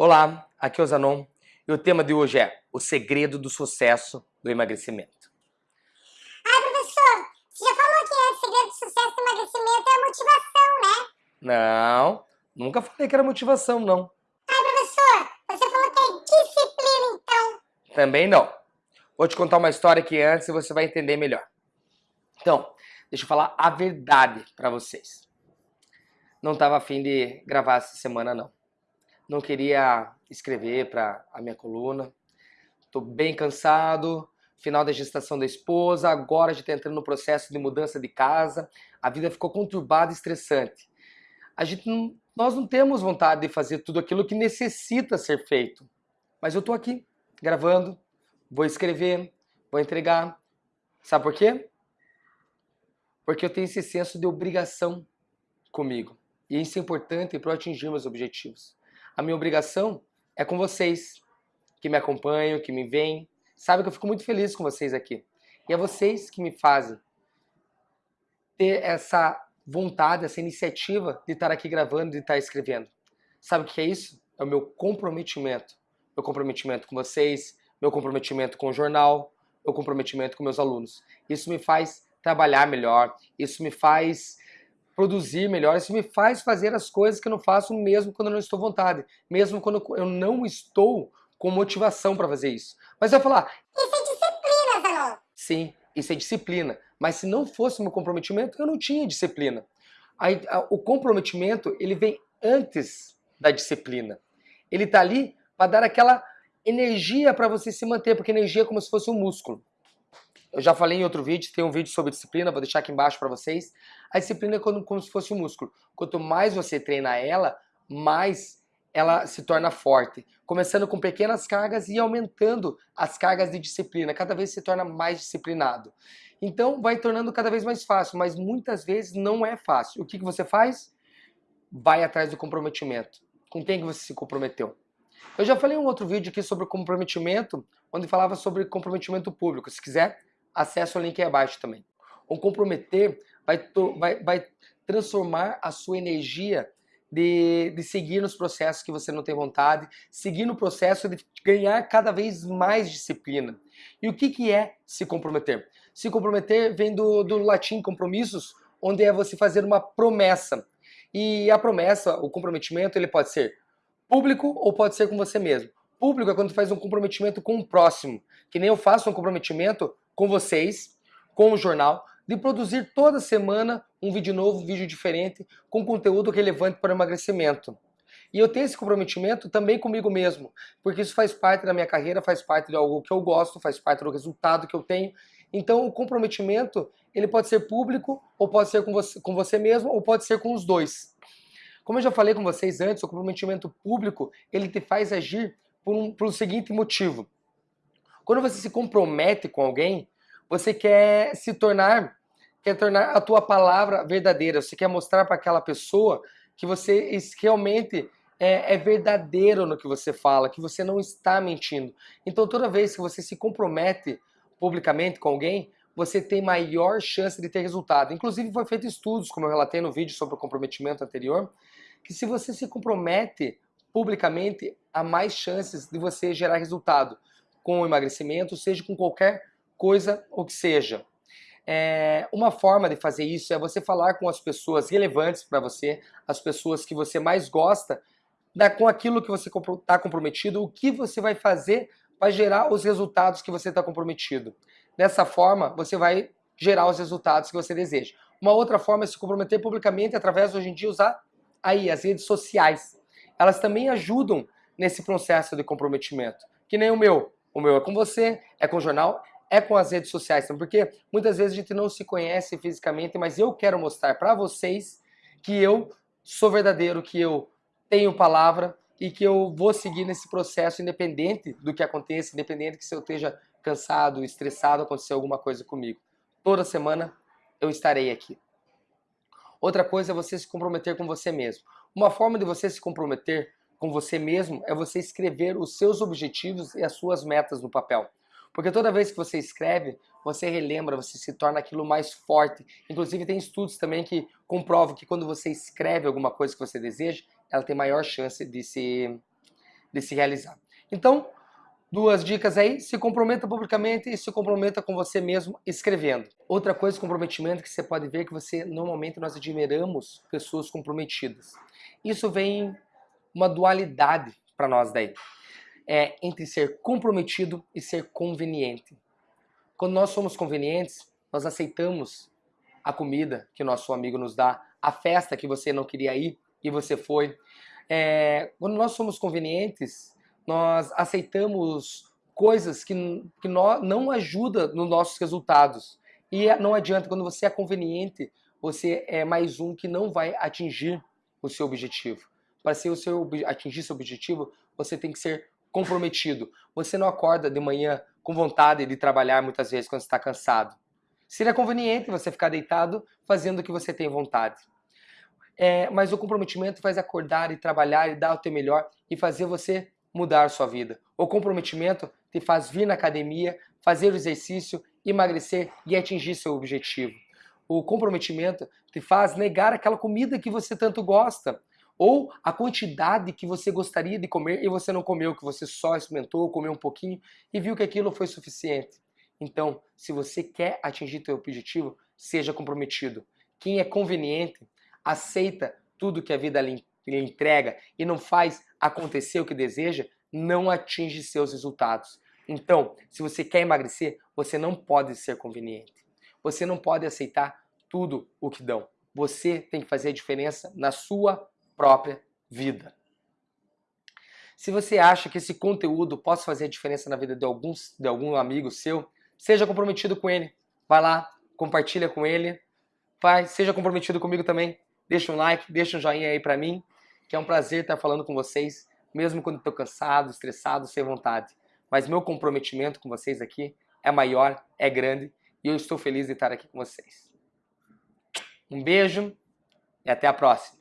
Olá, aqui é o Zanon e o tema de hoje é o segredo do sucesso do emagrecimento. Ah, professor, você já falou que é o segredo do sucesso do emagrecimento é a motivação, né? Não, nunca falei que era motivação, não. Ah, professor, você falou que é disciplina, então. Também não. Vou te contar uma história aqui antes você vai entender melhor. Então, deixa eu falar a verdade para vocês. Não estava afim de gravar essa semana, não. Não queria escrever para a minha coluna. Estou bem cansado. Final da gestação da esposa, agora já está entrando no processo de mudança de casa. A vida ficou conturbada e estressante. A gente não, nós não temos vontade de fazer tudo aquilo que necessita ser feito. Mas eu estou aqui, gravando, vou escrever, vou entregar. Sabe por quê? Porque eu tenho esse senso de obrigação comigo. E isso é importante para atingir meus objetivos. A minha obrigação é com vocês, que me acompanham, que me veem. Sabe que eu fico muito feliz com vocês aqui. E é vocês que me fazem ter essa vontade, essa iniciativa de estar aqui gravando, de estar escrevendo. Sabe o que é isso? É o meu comprometimento. Meu comprometimento com vocês, meu comprometimento com o jornal, meu comprometimento com meus alunos. Isso me faz trabalhar melhor, isso me faz produzir melhor, isso me faz fazer as coisas que eu não faço mesmo quando eu não estou à vontade, mesmo quando eu não estou com motivação para fazer isso. Mas eu falar, isso é disciplina, Zanon. Sim, isso é disciplina. Mas se não fosse meu comprometimento, eu não tinha disciplina. Aí, o comprometimento, ele vem antes da disciplina. Ele está ali para dar aquela energia para você se manter, porque energia é como se fosse um músculo. Eu já falei em outro vídeo, tem um vídeo sobre disciplina, vou deixar aqui embaixo para vocês. A disciplina é como, como se fosse um músculo. Quanto mais você treina ela, mais ela se torna forte. Começando com pequenas cargas e aumentando as cargas de disciplina. Cada vez se torna mais disciplinado. Então vai tornando cada vez mais fácil, mas muitas vezes não é fácil. O que, que você faz? Vai atrás do comprometimento. Com quem que você se comprometeu? Eu já falei em um outro vídeo aqui sobre comprometimento, onde falava sobre comprometimento público. Se quiser, acesse o link aí abaixo também. O comprometer vai, vai, vai transformar a sua energia de, de seguir nos processos que você não tem vontade, seguir no processo de ganhar cada vez mais disciplina. E o que, que é se comprometer? Se comprometer vem do, do latim compromissos, onde é você fazer uma promessa. E a promessa, o comprometimento, ele pode ser público ou pode ser com você mesmo. Público é quando faz um comprometimento com o próximo, que nem eu faço um comprometimento com vocês, com o jornal, de produzir toda semana um vídeo novo, um vídeo diferente, com conteúdo relevante para o emagrecimento. E eu tenho esse comprometimento também comigo mesmo, porque isso faz parte da minha carreira, faz parte de algo que eu gosto, faz parte do resultado que eu tenho. Então o comprometimento, ele pode ser público, ou pode ser com você, com você mesmo, ou pode ser com os dois. Como eu já falei com vocês antes, o comprometimento público, ele te faz agir por um, por um seguinte motivo. Quando você se compromete com alguém, você quer se tornar, quer tornar a tua palavra verdadeira. Você quer mostrar para aquela pessoa que você realmente é, é, verdadeiro no que você fala, que você não está mentindo. Então toda vez que você se compromete publicamente com alguém, você tem maior chance de ter resultado. Inclusive foi feito estudos, como eu relatei no vídeo sobre o comprometimento anterior, que se você se compromete publicamente, há mais chances de você gerar resultado com emagrecimento, seja com qualquer coisa ou que seja. É, uma forma de fazer isso é você falar com as pessoas relevantes para você, as pessoas que você mais gosta, da, com aquilo que você está comprometido, o que você vai fazer para gerar os resultados que você está comprometido. Dessa forma, você vai gerar os resultados que você deseja. Uma outra forma é se comprometer publicamente através, hoje em dia, usar aí as redes sociais. Elas também ajudam nesse processo de comprometimento. Que nem o meu. O meu é com você, é com o jornal, é com as redes sociais porque muitas vezes a gente não se conhece fisicamente, mas eu quero mostrar para vocês que eu sou verdadeiro, que eu tenho palavra e que eu vou seguir nesse processo independente do que aconteça, independente que se eu esteja cansado, estressado, acontecer alguma coisa comigo. Toda semana eu estarei aqui. Outra coisa é você se comprometer com você mesmo. Uma forma de você se comprometer com você mesmo é você escrever os seus objetivos e as suas metas no papel. Porque toda vez que você escreve, você relembra, você se torna aquilo mais forte. Inclusive tem estudos também que comprovam que quando você escreve alguma coisa que você deseja, ela tem maior chance de se, de se realizar. Então, duas dicas aí, se comprometa publicamente e se comprometa com você mesmo escrevendo. Outra coisa, comprometimento, que você pode ver que você, normalmente, nós admiramos pessoas comprometidas. Isso vem uma dualidade para nós daí. É entre ser comprometido e ser conveniente. Quando nós somos convenientes, nós aceitamos a comida que nosso amigo nos dá, a festa que você não queria ir e você foi. É, quando nós somos convenientes, nós aceitamos coisas que, que nós, não ajudam nos nossos resultados. E não adianta, quando você é conveniente, você é mais um que não vai atingir o seu objetivo. Para ser o seu, atingir seu objetivo, você tem que ser comprometido. Você não acorda de manhã com vontade de trabalhar muitas vezes quando está cansado. Seria conveniente você ficar deitado fazendo o que você tem vontade. É, mas o comprometimento faz acordar e trabalhar e dar o teu melhor e fazer você mudar a sua vida. O comprometimento te faz vir na academia, fazer o exercício, emagrecer e atingir seu objetivo. O comprometimento te faz negar aquela comida que você tanto gosta, ou a quantidade que você gostaria de comer e você não comeu, que você só experimentou, comeu um pouquinho e viu que aquilo foi suficiente. Então, se você quer atingir seu objetivo, seja comprometido. Quem é conveniente, aceita tudo que a vida lhe entrega e não faz acontecer o que deseja, não atinge seus resultados. Então, se você quer emagrecer, você não pode ser conveniente. Você não pode aceitar tudo o que dão. Você tem que fazer a diferença na sua própria vida. Se você acha que esse conteúdo pode fazer diferença na vida de, alguns, de algum amigo seu, seja comprometido com ele. Vai lá, compartilha com ele. Vai, seja comprometido comigo também. Deixa um like, deixa um joinha aí pra mim, que é um prazer estar falando com vocês, mesmo quando estou cansado, estressado, sem vontade. Mas meu comprometimento com vocês aqui é maior, é grande, e eu estou feliz de estar aqui com vocês. Um beijo e até a próxima.